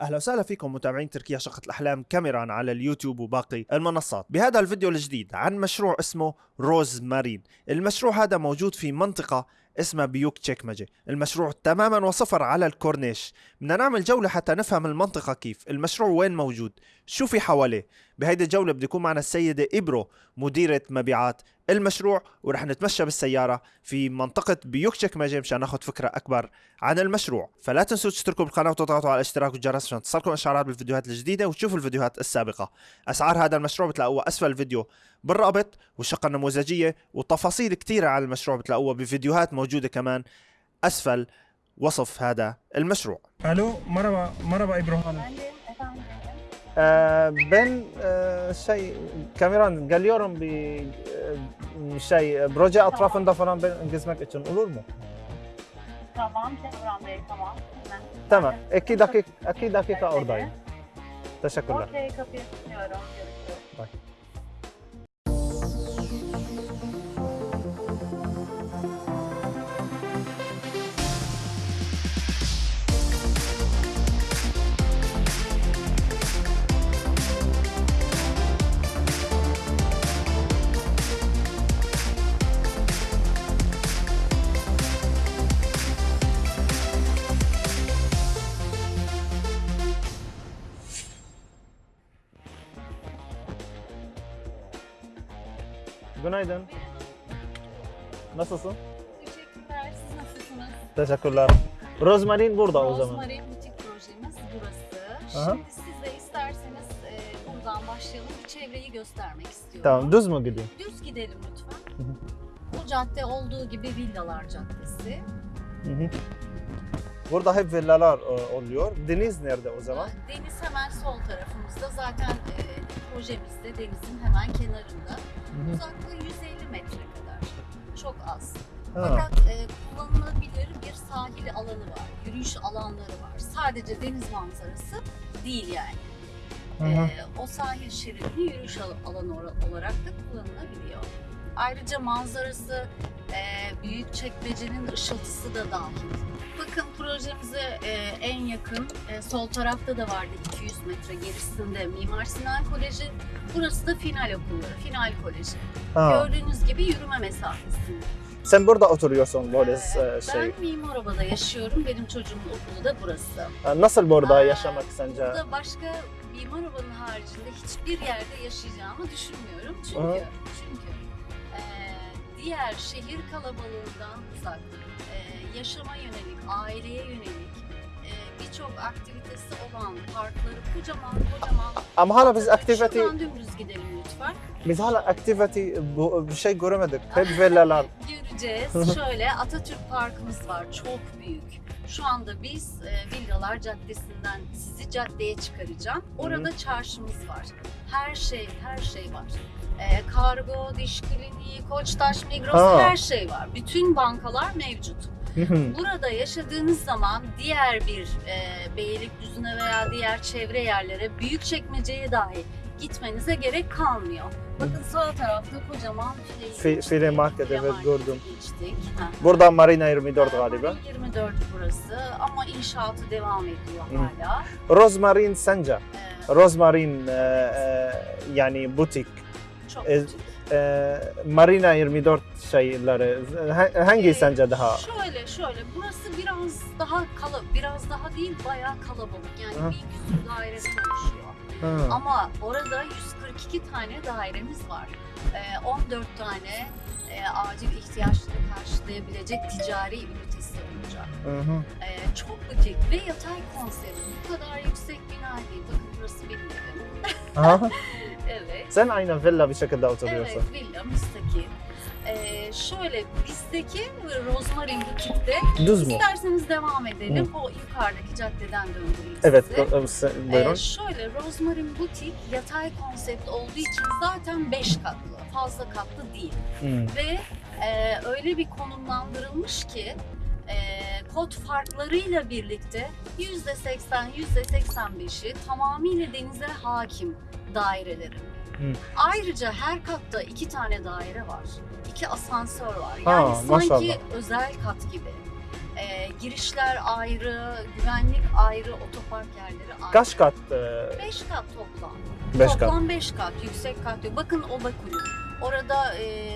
أهلا وسهلا فيكم متابعين تركيا شقة الأحلام كاميران على اليوتيوب وباقي المنصات. بهذا الفيديو الجديد عن مشروع اسمه روز مارين. المشروع هذا موجود في منطقة اسمها بيوك تشيكمجي المشروع تماما وصفر على الكورنيش. بدنا نعمل جولة حتى نفهم المنطقة كيف. المشروع وين موجود؟ شو في حواليه؟ بهيدي الجولة بده يكون معنا السيدة إبرو مديرة مبيعات المشروع ورح نتمشى بالسيارة في منطقة بيوك تشيكمجي مشان ناخذ فكرة أكبر عن المشروع. فلا تنسوا تشتركوا بالقناة وتضغطوا على الاشتراك والجرس عشان تصلكم إشعارات بالفيديوهات الجديدة وتشوفوا الفيديوهات السابقة. أسعار هذا المشروع بتلاقوها أسفل الفيديو. بالرابط والشقة النموذجية وتفاصيل كثيرة على المشروع بتلاقوها بفيديوهات موجودة كمان. أسفل وصف هذا المشروع. ألو مرحبا مرحبا إبراهيم. أه بن أه شيء كاميران قال يورم ب آه، شيء بروجا أطراف دفران بين جسمك اتشن قولوا تمام تمام. تمام. أكيد أكيد أكيد دقيقه اوردين تشكرا أوكي كفي باي Günaydın. Nasılsın? Teşekkürler. Siz nasılsınız? Teşekkürler. Rozmarin burada o zaman. Rosemary Butik projemiz burası. Aha. Şimdi siz de isterseniz e, buradan başlayalım. Çevreyi göstermek istiyorum. Tamam düz mü gideyim? Düz gidelim lütfen. Hı hı. Bu cadde olduğu gibi Villalar Caddesi. Hı hı. Burada hep villalar e, oluyor. Deniz nerede o zaman? Deniz hemen sol tarafımızda. Zaten e, projemizde denizin hemen kenarında. Hı hı. Uzaklığı 150 metre kadar. Çok az. Ha. Fakat e, kullanılabilir bir sahil alanı var, yürüyüş alanları var. Sadece deniz manzarası değil yani. E, o sahil şeridini yürüyüş al- alanı olarak da kullanılabiliyor. Ayrıca manzarası e, büyük çekmecenin ışıltısı da dahil. Bakın projemize e, en yakın e, sol tarafta da vardı 200 metre gerisinde Mimar Sinan Koleji. Burası da final okulları, final koleji. Ha. Gördüğünüz gibi yürüme mesafesinde. Sen burada oturuyorsun böyle Ee, şey. Ben Mimaroba'da yaşıyorum. Benim çocuğumun okulu da burası. Nasıl burada Aa, yaşamak sence? Burada başka Mimaroba'nın haricinde hiçbir yerde yaşayacağımı düşünmüyorum. Çünkü çünkü e, diğer şehir kalabalığından uzak, yaşama yönelik, aileye yönelik e, birçok aktivitesi olan parkları kocaman kocaman. Ama hala biz aktivite Şuradan dümdüz gidelim lütfen. biz hala aktivite bu bir şey göremedik. Hep villalar. Göreceğiz. Şöyle Atatürk Parkımız var. Çok büyük. Şu anda biz e, Villalar Caddesi'nden sizi caddeye çıkaracağım. Orada çarşımız var. Her şey, her şey var. E, kargo, diş kliniği, Koçtaş, Migros Ha. her şey var. Bütün bankalar mevcut. Burada yaşadığınız zaman diğer bir e, Beylikdüzü'ne veya diğer çevre yerlere büyük çekmeceye dahi gitmenize gerek kalmıyor. Bakın sağ tarafta kocaman Fi- File evet, Market'e gördüm. Geçtik. Ha. Burada Marina 24 galiba. Marina 24 burası ama inşaatı devam ediyor Hı. hala. Rozmarin sence? Ee, Rozmarin e, e, yani butik. çok e, küçük. E, Marina 24 şeyleri ha- hangi Ee, sence daha? Şöyle şöyle burası biraz daha kala biraz daha değil bayağı kalabalık yani Hı. bir küsur daireden oluşuyor. Ha. Ama orada 142 tane dairemiz var. Ee, 14 tane e, acil ihtiyaçları karşılayabilecek ticari ünitesi olacak. Hı hı. Ee, çok butik ve yatay konsept. Bu kadar yüksek bina değil. Bakın burası benim evim. Aha. Evet. Sen aynı villa bir şekilde oturuyorsun. Evet, villa, müstakil. Ee, şöyle bizdeki Rosemary Butik'te Düz mü? isterseniz devam edelim. O yukarıdaki caddeden döndüreyim Evet, sizi. e, sen- Ee, buyurun. şöyle Rosemary Butik yatay konsept olduğu için zaten 5 katlı. Fazla katlı değil. Hmm. Ve e, öyle bir konumlandırılmış ki e, kod farklarıyla birlikte %80, %85'i tamamıyla denize hakim dairelerin. Hı. Ayrıca her katta iki tane daire var. iki asansör var. Ha, Yani sanki maşallah. özel kat gibi. Ee, girişler ayrı, güvenlik ayrı, otopark yerleri ayrı. Kaç kat? e, 5 kat toplam. Beş kat. toplam 5 kat, yüksek kat yok. Bakın Oba Kulüp. Orada e,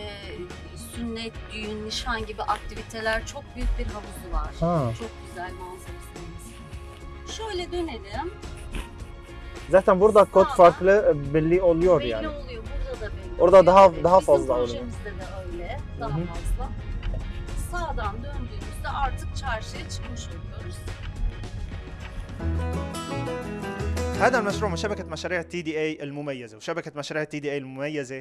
sünnet, düğün, nişan gibi aktiviteler çok büyük bir havuzu var. Ha. Çok güzel manzarası. Şöyle dönelim. Zaten burada kod Sağda. farklı e, belli oluyor belli yani. oluyor. Burada da belli Orada oluyor. daha- Evet, daha bizim fazla oluyor. projemizde de öyle. Daha Hı hı. fazla. Sağdan döndüğümüzde artık çarşıya çıkmış oluyoruz. هذا المشروع من شبكة مشاريع تي دي اي المميزة وشبكة مشاريع تي دي اي المميزة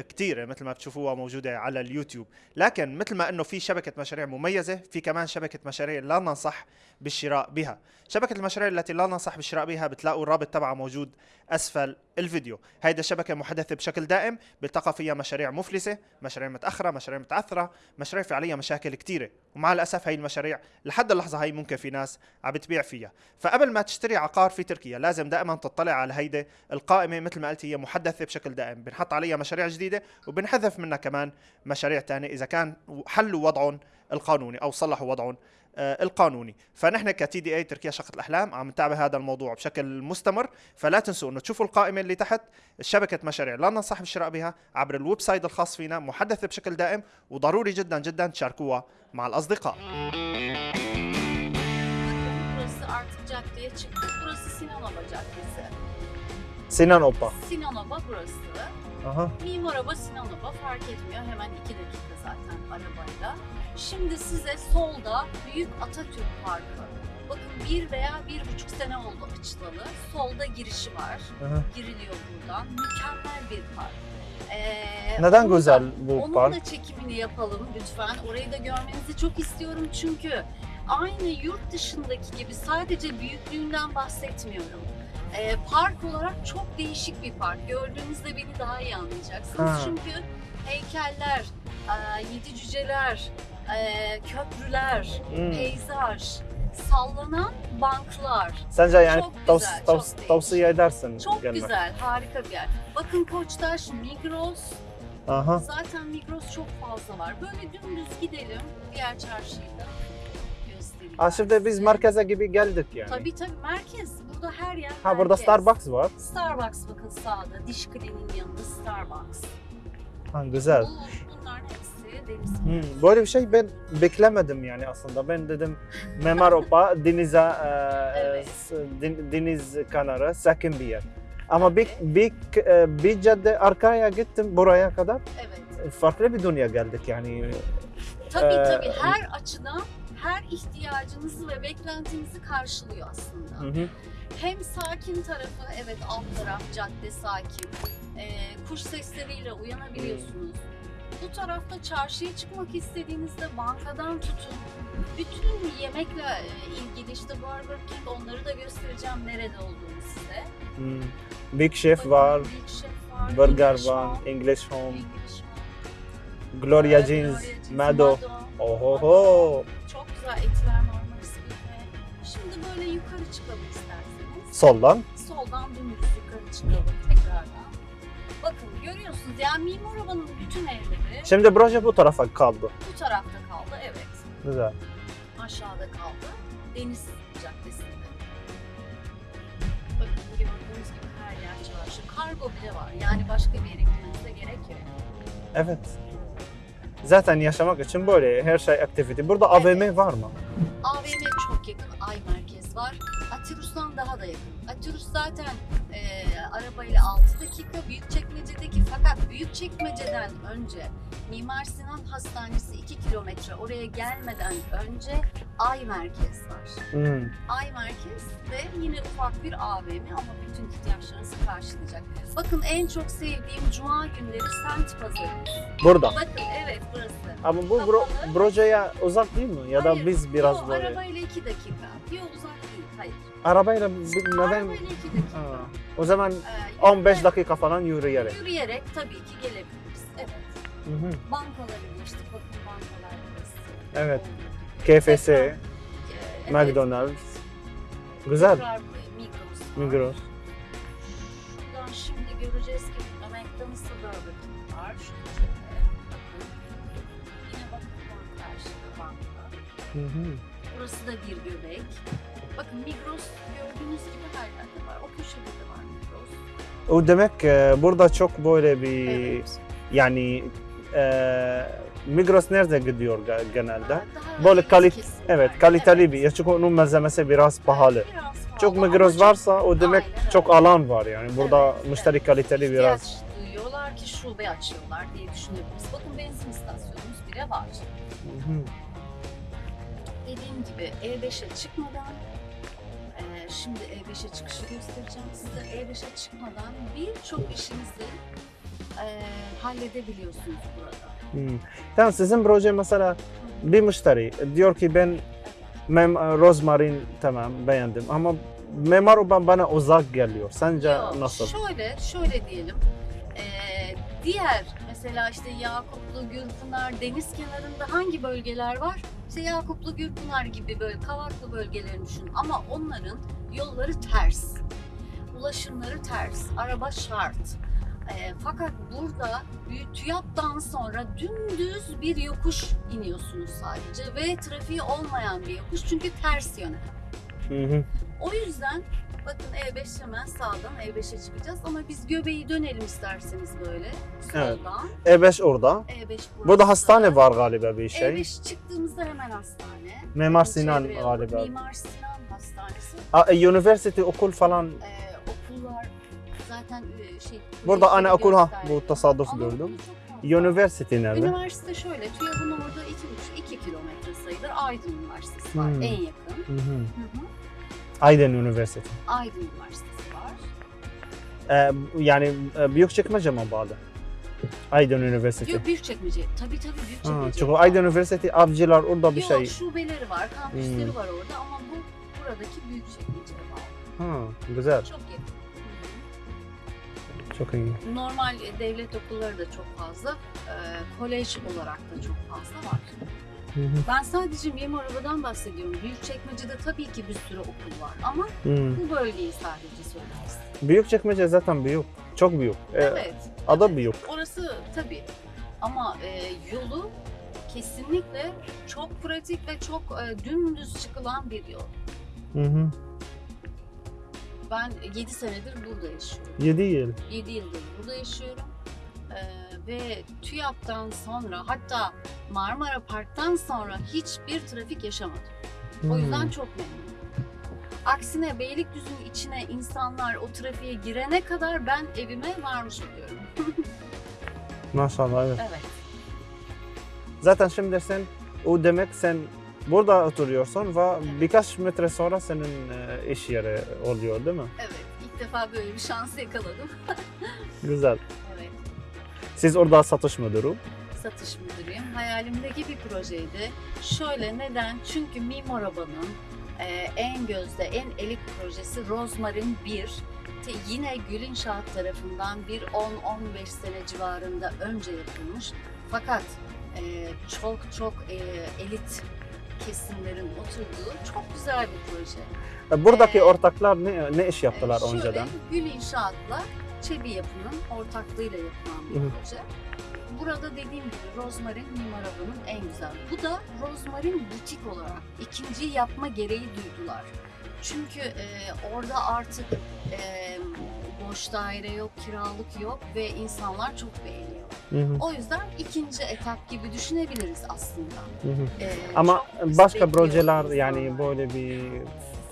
كثيرة مثل ما بتشوفوها موجودة على اليوتيوب. لكن مثل ما إنه في شبكة مشاريع مميزة في كمان شبكة مشاريع لا ننصح بالشراء بها. شبكة المشاريع التي لا ننصح بالشراء بها بتلاقوا الرابط تبعها موجود أسفل الفيديو. هيدا شبكة محدثة بشكل دائم بيلتقى فيها مشاريع مفلسة مشاريع متأخرة مشاريع متعثرة مشاريع في عليها مشاكل كثيرة ومع الأسف هاي المشاريع لحد اللحظة هاي ممكن في ناس عم بتبيع فيها. فقبل ما تشتري عقار في تركيا لازم دائما تطلع على هيدي القائمة مثل ما قلت هي محدثة بشكل دائم. بنحط عليها مشاريع جديدة وبنحذف منها كمان مشاريع تانية إذا كان حلوا وضعهم القانوني أو صلحوا وضعهم آه، القانوني. فنحن كتي دي إي تركيا شقة الأحلام عم نتابع هذا الموضوع بشكل مستمر. فلا تنسوا إنه تشوفوا القائمة اللي تحت شبكة مشاريع لا ننصح بالشراء بها عبر الويب سايت الخاص فينا محدثة بشكل دائم وضروري جدا جدا تشاركوها مع الأصدقاء. Burası artık caddeye çıktık. Burası Aha. Mimar araba Sinan Oba fark etmiyor. Hemen iki dakika zaten arabayla. Şimdi size solda Büyük Atatürk Parkı. Bakın bir veya bir buçuk sene oldu açılalı. Solda girişi var. Aha. Giriliyor buradan. Mükemmel bir park. Ee, Neden güzel bu onun park? Onun da çekimini yapalım lütfen. Orayı da görmenizi çok istiyorum çünkü aynı yurt dışındaki gibi sadece büyüklüğünden bahsetmiyorum. Ee, park olarak çok değişik bir park. Gördüğünüzde beni daha iyi anlayacaksınız. Ha. Çünkü heykeller, e, yedi cüceler, e, köprüler, Hmm. peyzaj, sallanan banklar. Sence yani Çok tavs- güzel, tavs- çok tavsiye edersin Çok gelmek. güzel, harika bir yer. Bakın Koçtaş, Migros, Aha. Zaten Migros çok fazla var. Böyle dümdüz gidelim. Diğer çarşıyı Aa, şimdi biz merkeze gibi geldik yani. Tabii tabii merkez. Burada her yer Ha burada. Starbucks var. Starbucks bakın sağda. Diş kliniğinin yanında Starbucks. Ha, güzel. Bu, bunların hepsi deniz. Hmm, böyle bir şey ben beklemedim yani aslında. Ben dedim Memar Opa denize, e, Evet. s- den- deniz kenarı sakin bir yer. Ama bir, bir, e, bir cadde arkaya gittim buraya kadar. Evet. Farklı bir dünya geldik yani. Tabii Ee, tabii her açıdan her ihtiyacınızı ve beklentinizi karşılıyor aslında. Hı hı. Hem sakin tarafı, evet alt taraf cadde sakin. Ee, kuş sesleriyle uyanabiliyorsunuz. Bu tarafta çarşıya çıkmak istediğinizde bankadan tutun. Bütün yemekle e, ilgili işte Burger King onları da göstereceğim nerede olduğunu size. Hmm. Big Chef Bakın, var, Big Chef var, Burger English var, Home, English Home, English Home, Gloria e, Jeans, Gloria Jeans, Mado. Ohoho. Çok güzel etler Marmaris. Şimdi böyle yukarı çıkalım isterseniz. Soldan. soldan dümdüz yukarı çıkalım tekrardan. Bakın görüyorsunuz yani Mimar Ova'nın bütün evleri Şimdi proje bu tarafa kaldı. bu tarafta kaldı evet. Güzel. Aşağıda kaldı. Deniz Caddesi'nde. Bakın gördüğünüz gibi her yer çarşı. Kargo bile var. Yani başka bir yere gitmenize gerek yok. Evet. Zaten yaşamak için böyle her şey aktivite. Burada AVM var mı? AVM çok yakın. Ay Merkez var. Atirus'tan daha da yakın. Atirus zaten e, arabayla 6 dakika. Büyükçekmece'deki fakat Büyükçekmece'den önce Mimar Sinan Hastanesi 2 kilometre oraya gelmeden önce Ay Merkez var. Hmm. Ay Merkez ve yine ufak bir AVM ama bütün ihtiyaçlarınızı karşılayacak. Bakın en çok sevdiğim cuma günleri semt pazarı. Burada. Bakın evet burası. Ama bu bro- projeye uzak değil mi? Ya da Hayır, biz biraz yo, böyle. Arabayla 2 dakika. Yok uzak değil. Hayır. Arabayla neden? Arabayla 2 dakika. Ha. O zaman Ee, 15 yürüyerek- dakika falan yürüyerek. Yürüyerek tabii ki gelebiliriz. Hı hı. Bankaları geçtik. Bakın bankalar burası. Evet. Tekrar, e, evet, McDonald's. Güzel. tekrar Migros var. Migros. Şuradan şimdi göreceğiz ki burada McDonald's'ta Burger King var. Şu köşede. Yine bakın karşıda banka. Hı hı. Burası da bir göbek. Bakın Migros gördüğünüz gibi her yerde var. O köşede de var Migros. O demek e, burada çok böyle bir Evet. yani e, Migros nerede gidiyor ge- genelde? Daha Böyle kalit-. Evet kaliteli Evet. bir. Çünkü onun malzemesi biraz pahalı. Evet, biraz pahalı Çok Migros varsa o demek Aynen çok alan var yani. Burada Evet, müşteri evet. kaliteli biraz. duyuyorlar ki şube açıyorlar diye düşünebiliriz. Bakın benzin istasyonumuz bile var. Hı hı. Dediğim gibi E5'e çıkmadan eee, şimdi E5'e çıkışı göstereceğim size. E5'e çıkmadan birçok işinizi eee, halledebiliyorsunuz burada. Hı. Tamam sizin proje mesela bir müşteri diyor ki ben mem rozmarin tamam beğendim ama Memar Uban bana uzak geliyor. Sence Yok, nasıl? Şöyle, şöyle diyelim. Eee, diğer mesela işte Yakuplu, Gürpınar, deniz kenarında hangi bölgeler var? İşte Yakuplu, Gürpınar gibi böyle kavaklı bölgelerini düşün. Ama onların yolları ters. Ulaşımları ters. Araba şart. Eee, fakat burada TÜYAP'tan sonra dümdüz bir yokuş iniyorsunuz sadece ve trafiği olmayan bir yokuş çünkü ters yöne. Hı hı. O yüzden bakın E5 hemen sağdan E5'e çıkacağız ama biz göbeği dönelim isterseniz böyle Evet. soldan. E5 orada. E5 burası. Burada hastane var galiba bir şey. E5 çıktığımızda hemen hastane. Mimar Sinan galiba. Mimar Sinan Hastanesi. A, e, Üniversite okul falan. Okullar zaten e, şey. Burada ana okul ha bu Ama gördüm. Üniversite nerede? Üniversite şöyle, TÜYAP'ın orada 2,5-2 kilometre sayılır. Aydın Üniversitesi var Hmm. en yakın. Hı hı. Hı hı. Aydın Üniversite. Aydın Üniversitesi var. Ee, yani e, Büyükçekmece mi bağlı? Aydın Üniversitesi. Yok Büyükçekmece. Tabii tabii Ha, Büyükçekmece. çünkü Aydın Üniversitesi avcılar orada bir Yok, şey. şubeleri var, kampüsleri Hmm. var orada ama bu buradaki Büyükçekmece'ye bağlı. Ha, güzel. Çok yakın. Çok iyi. Normal devlet okulları da çok fazla, e, kolej olarak da çok fazla var. Hı hı. Ben sadece mimar arabadan bahsediyorum. Büyükçekmece'de tabii ki bir sürü okul var ama Hı. bu bölgeyi sadece söyleriz. Büyükçekmece zaten büyük. Çok büyük. Ee, Evet. Ada evet. büyük. Orası tabii ama e, yolu kesinlikle çok pratik ve çok e, dümdüz çıkılan bir yol. Hı hı. Ben 7 senedir burada yaşıyorum. 7 yıl. 7 yıldır burada yaşıyorum. Ee, ve TÜYAP'tan sonra hatta Marmara Park'tan sonra hiçbir trafik yaşamadım. O yüzden çok memnunum. Aksine Beylikdüzü'nün içine insanlar o trafiğe girene kadar ben evime varmış oluyorum. Maşallah evet. Evet. Zaten şimdi sen o demek sen burada oturuyorsun ve birkaç metre sonra senin e, iş yeri oluyor değil mi? Evet. İlk defa böyle bir şans yakaladım. Güzel. Evet. Siz orada satış müdürü. Satış müdürüyüm. Hayalimdeki bir projeydi. Şöyle neden? Çünkü Mimar Aba'nın e, en gözde, en elit projesi Rozmarin 1. Te- Yine Gül İnşaat tarafından bir 10-15 sene civarında önce yapılmış. Fakat e, çok çok e, elit kesimlerin oturduğu çok güzel bir proje. E, Buradaki Ee, ortaklar ne, ne iş yaptılar şöyle, önceden? Gül İnşaat'la Çebi Yapı'nın ortaklığıyla yapılan bir Hı hı. proje. Burada dediğim gibi Rozmarin Mimar Alan'ın en güzel. Bu da Rozmarin butik olarak ikinci yapma gereği duydular. Çünkü e, orada artık e, boş daire yok, kiralık yok ve insanlar çok beğeniyor. Hı hı, O yüzden ikinci etap gibi düşünebiliriz aslında. hı hı. E, Ama çok başka projeler yani böyle bir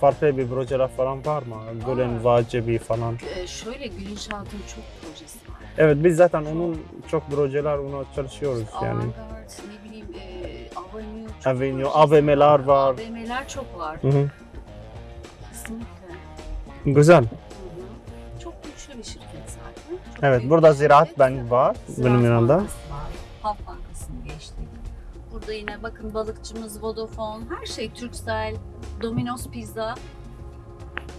farklı bir projeler falan var mı? Gül'ün Var. Vacebi falan. E, şöyle Gül İnşaat'ın çok projesi var. Evet biz zaten onun çok projeler ona çalışıyoruz yani. Avantgard, ne bileyim, e, Avenue, çok Avenue, AVM'ler var. AVM'ler çok var. Hı hı. Kesinlikle. Güzel. Bir şirket zaten. Çok Evet burada Ziraat şirket. Bank var Ziraat benim yanında. Bankası var. Halk Bankası'nı geçtik. Burada yine bakın balıkçımız Vodafone, her şey Turkcell, Domino's Pizza.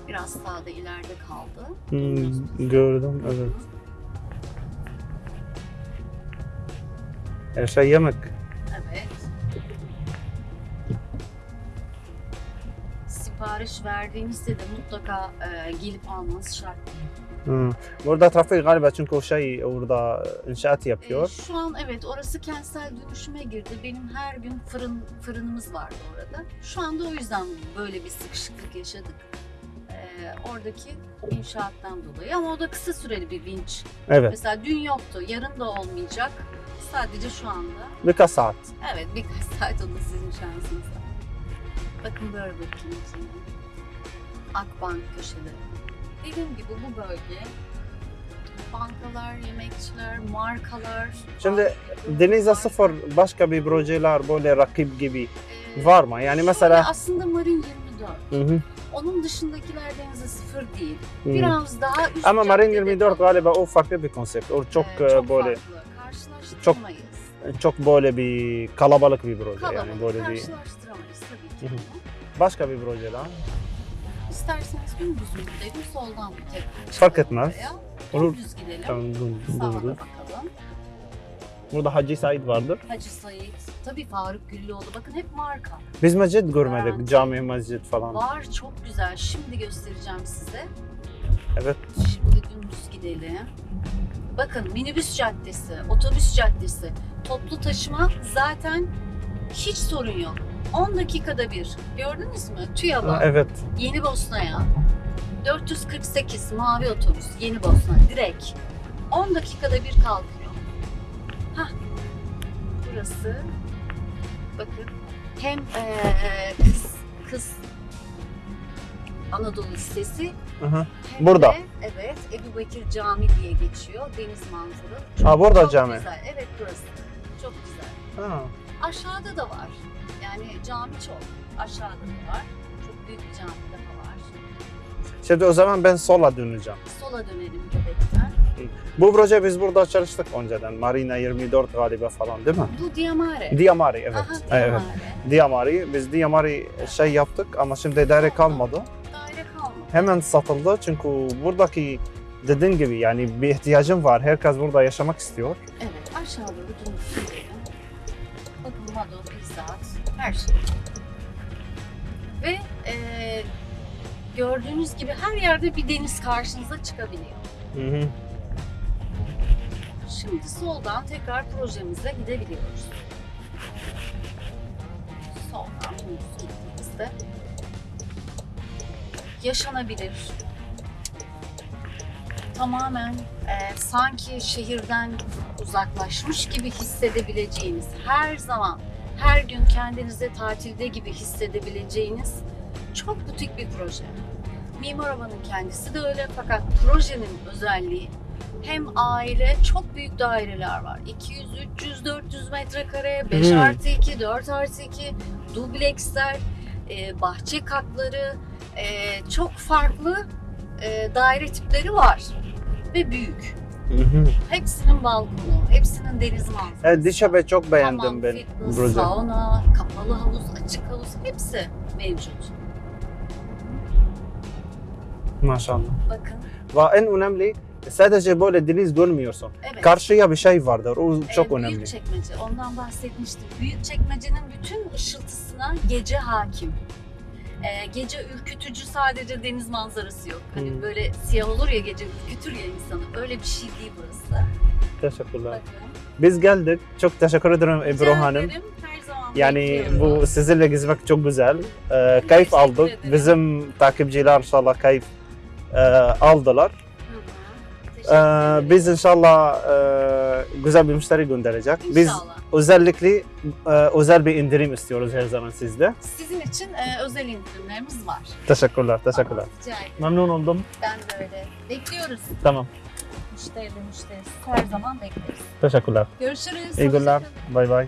Biraz sağda ileride kaldı. Hmm, gördüm evet. Her şey yemek. Evet. sipariş verdiğinizde de mutlaka e, gelip almanız şart. Hı. Burada trafik galiba çünkü o şey orada inşaat E, yapıyor. şu an evet orası kentsel dönüşüme girdi. Benim her gün fırın fırınımız vardı orada. Şu anda o yüzden böyle bir sıkışıklık yaşadık. E, oradaki inşaattan dolayı ama o da kısa süreli bir vinç. Evet. Mesela dün yoktu, yarın da olmayacak. Sadece şu anda. Birkaç saat. Evet birkaç saat o da sizin şansınız. Bakın böyle bakayım içine. Akbank köşeleri. Dediğim gibi bu bölge bankalar, yemekçiler, markalar. Şimdi var. Denize sıfır başka bir projeler böyle rakip gibi Ee, var mı? Yani mesela aslında Marin 24. Hı hı, Onun dışındakiler denize sıfır değil. hı. Biraz daha üst ama Marin caddede 24 kalıyor. galiba o farklı bir konsept. O çok, Ee, e, böyle farklı. Karşılaştıramayız. çok böyle bir kalabalık bir proje Kalabalık yani böyle bir karşılaştıramayız tabii ki. Hı hı. başka bir proje daha. İsterseniz dümdüz mü gidelim, soldan mı tekrar Fark etmez. oraya? Olur. Dümdüz gidelim. Tamam, dur, Sağa dur, da dur. bakalım. Burada Hacı Said vardır. Hacı Said, tabii Faruk Güllüoğlu. Bakın hep marka. Biz mescid görmedik. Garanti. Cami, mescid falan. Var çok güzel. Şimdi göstereceğim size. Evet. Şimdi dümdüz gidelim. Bakın minibüs caddesi, otobüs caddesi, toplu taşıma zaten hiç sorun yok. 10 dakikada bir. Gördünüz mü? TÜYAB'a. Evet. Yeni Bosna'ya. 448 mavi otobüs Yeni Bosna direkt. 10 dakikada bir kalkıyor. Hah. Burası. Bakın. Hem eee, kız kız Anadolu Lisesi Aha. hem Burada. de evet Ebu Bekir Cami diye geçiyor. Deniz manzaralı. Ha burada Çok cami. güzel. Evet burası. Çok güzel. Ha. Aşağıda da var. Yani cami çok. Aşağıda da var. Çok büyük bir cami daha var. Şimdi o zaman ben sola döneceğim. Sola dönelim Göbek'ten. Bu proje biz burada çalıştık önceden. Marina 24 galiba falan değil mi? Bu Diamare. Diamari evet. Aha, Evet. Diamare. Biz Diamari şey yaptık ama şimdi daire kalmadı. Daire kalmadı. Hemen satıldı çünkü buradaki dediğin gibi yani bir ihtiyacım var. Herkes burada yaşamak istiyor. Evet aşağı doğru dönüp gidelim. Bakın Mado, Pizzat, her şey. Ve eee, gördüğünüz gibi her yerde bir deniz karşınıza çıkabiliyor. Hı hı. Şimdi soldan tekrar projemize gidebiliyoruz. Soldan gittiğimizde yaşanabilir. Tamamen e, sanki şehirden uzaklaşmış gibi hissedebileceğiniz, her zaman, her gün kendinizi tatilde gibi hissedebileceğiniz çok butik bir proje. Mimar Ova'nın kendisi de öyle fakat projenin özelliği hem aile çok büyük daireler var. 200, 300, 400 metrekare, 5 Hmm. artı 2, 4 artı 2, dubleksler, e, bahçe katları, e, çok farklı e, daire tipleri var ve büyük. Hı hı. Hepsinin balkonu, hepsinin deniz manzarası. Evet, Dişabe çok beğendim Hamam, ben fitness, proje. sauna, kapalı havuz, açık havuz hepsi mevcut. Maşallah. Bakın, Ve en önemli sadece böyle deniz görmüyorsun. evet. Karşıya bir şey vardır. O çok Ee, önemli. Büyük çekmece, ondan bahsetmiştim. Büyük çekmecenin bütün ışıltısına gece hakim. Ee, gece ürkütücü sadece deniz manzarası yok. Hani Hmm. böyle siyah olur ya gece ürkütür ya insanı. Öyle bir şey değil burası. Teşekkürler. Bakın. Biz geldik. Çok teşekkür ederim Ebru Hanım. ederim, Yani bekliyorum. bu sizinle gezmek çok güzel. Ee, keyif aldık. ederim. Bizim takipçiler inşallah keyif e, aldılar. Ee, biz inşallah e, güzel bir müşteri gönderecek. Biz İnşallah. özellikle e, özel bir indirim istiyoruz her zaman sizde. Sizin için e, özel indirimlerimiz var. Teşekkürler, teşekkürler. Rica ederim. Memnun oldum. Ben de öyle. Bekliyoruz. Tamam. Müşterili müşterisiz. Her zaman bekleriz. Teşekkürler. Görüşürüz. İyi günler. Bay bay.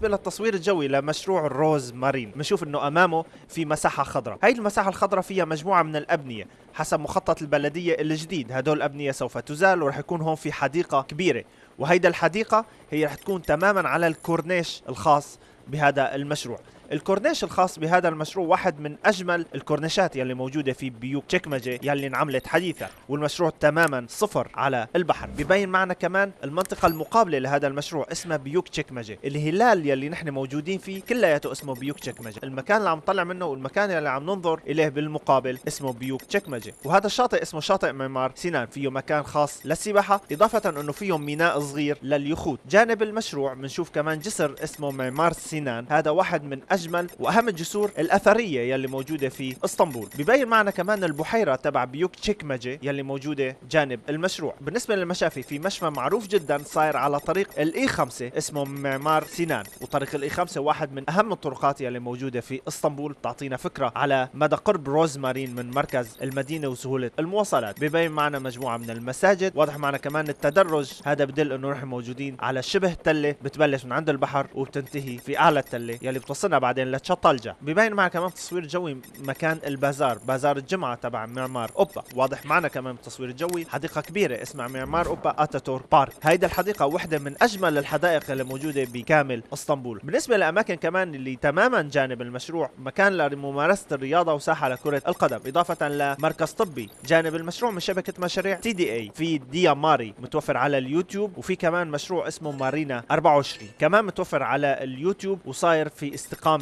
وبالنسبة للتصوير الجوي لمشروع الروز مارين بنشوف إنه أمامه في مساحة خضراء. هاي المساحة الخضراء فيها مجموعة من الأبنية حسب مخطط البلدية الجديد. هدول الأبنية سوف تزال ورح يكون هون في حديقة كبيرة وهيدا الحديقة هي رح تكون تماما على الكورنيش الخاص بهذا المشروع. الكورنيش الخاص بهذا المشروع واحد من أجمل الكورنيشات يلي موجودة في بيوك تشيكمجي يلي انعملت حديثا والمشروع تماما صفر على البحر. ببين معنا كمان المنطقة المقابلة لهذا المشروع اسمها بيوك تشيكمجي الهلال يلي نحن موجودين فيه كلياته اسمه بيوك تشيكمجي المكان اللي عم نطلع منه والمكان اللي عم ننظر إليه بالمقابل اسمه بيوك تشيكمجي وهذا الشاطئ اسمه شاطئ معمار سنان فيه مكان خاص للسباحة إضافة إنه فيه ميناء صغير لليخوت. جانب المشروع بنشوف كمان جسر اسمه معمار سنان هذا واحد من أجمل وأهم الجسور الأثرية يلي موجودة في إسطنبول. ببين معنا كمان البحيرة تبع بيوك تشيكمجي يلي موجودة جانب المشروع. بالنسبة للمشافي في مشفى معروف جدا صاير على طريق الإي 5 اسمه معمار سنان وطريق الإي 5 واحد من أهم الطرقات يلي موجودة في إسطنبول. بتعطينا فكرة على مدى قرب روزمارين من مركز المدينة وسهولة المواصلات. ببين معنا مجموعة من المساجد. واضح معنا كمان التدرج. هذا بدل أنه نحن موجودين على شبه تلة بتبلش من عند البحر وبتنتهي في أعلى التله يلي بتوصلنا بعدين لتشطلجة. ببين معنا كمان تصوير جوي مكان البازار بازار الجمعة تبع معمار أوبا. واضح معنا كمان بالتصوير الجوي حديقة كبيرة اسمها معمار أوبا أتاتور بارك. هيدا الحديقة واحدة من أجمل الحدائق اللي موجودة بكامل إسطنبول. بالنسبة لأماكن كمان اللي تماما جانب المشروع مكان لممارسة الرياضة وساحة لكرة القدم إضافة لمركز طبي. جانب المشروع من شبكة مشاريع تي دي اي في ديا ماري متوفر على اليوتيوب وفي كمان مشروع اسمه مارينا 24 كمان متوفر على اليوتيوب وصاير في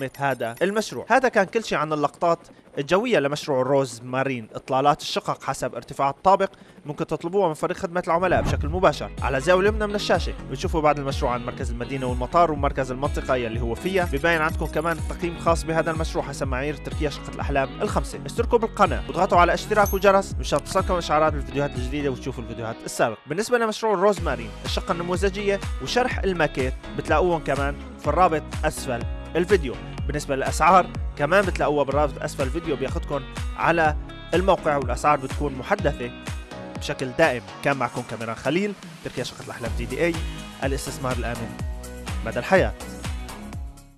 استقامه هذا. المشروع. هذا كان كل شيء عن اللقطات الجوية لمشروع روز مارين. إطلالات الشقق حسب ارتفاع الطابق ممكن تطلبوها من فريق خدمة العملاء بشكل مباشر. على زاوية اليمنى من الشاشة. بتشوفوا بعد المشروع عن مركز المدينة والمطار ومركز المنطقة يلي هو فيها. ببين عندكم كمان تقييم خاص بهذا المشروع حسب معايير تركيا شقة الأحلام الخمسة. اشتركوا بالقناة. واضغطوا على اشتراك وجرس. مشان تصلكم إشعارات بالفيديوهات الجديدة وتشوفوا الفيديوهات السابقة. بالنسبة لمشروع روز مارين الشقة النموذجية وشرح الماكيت بتلاقوهم كمان في الرابط أسفل. الفيديو. بالنسبة للأسعار كمان بتلاقوها بالرابط أسفل الفيديو بياخدكم على الموقع والأسعار بتكون محدثة بشكل دائم. كان معكم كاميران خليل تركيا شقة الأحلام دي دي إي الاستثمار الآمن مدى الحياة.